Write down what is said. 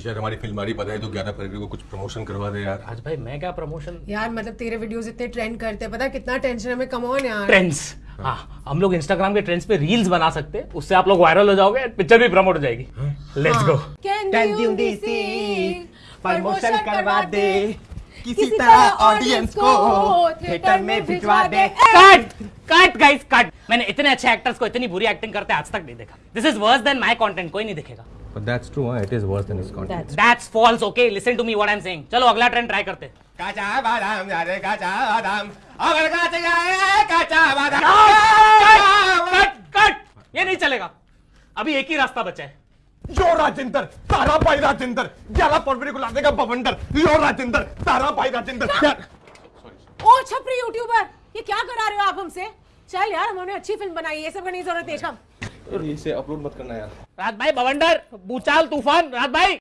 शीशा हमारी फ़िल्म आ रही पता है तो ग्यारह फरवरी को कुछ प्रमोशन करवा दे यार। आज भाई मैं क्या प्रमोशन यार मतलब तेरे वीडियोस इतने ट्रेंड करते हैं पता है कितना टेंशन हमें कम ऑन यार। ट्रेंड्स हाँ हम लोग इंस्टाग्राम के ट्रेंड्स पे रील्स बना सकते हैं उससे आप लोग वायरल हो जाओगे पिक्चर भी प्रमोट हो जाएगी। Let's go can you you promotion करवा दे। किसी तरह ऑडियंस को थिएटर में भिजवा दे। कट कट गाइस कट मैंने इतने अच्छे एक्टर्स को इतनी बुरी एक्टिंग करते आज तक नहीं देखा। This is worse than my content कोई नहीं देखेगा। But that's true, huh? It is worse than his content. That's false okay listen to me what I am saying चलो अगला ट्रेंड ट्राई करते। काचा बादाम जा रे काचा बादाम। अगर काचा जाए काचा बादाम। कट कट ये नहीं चलेगा। अभी एक ही रास्ता बचा है। यो राजेंद्र तारा भाई राजेंद्र ग्यारह फरवरी को ला देगा बवंडर। यो राजेंद्र तारा भाई राजेंद्र। ओ छपरी यूट्यूबर ये क्या करा रहे हो आप हमसे? चल यार हमने अच्छी फ़िल्म बनाई ये सब करने की ज़रूरत है अपलोड मत करना यार। रात भाई बवंडर भूचाल तूफ़ान रात भाई।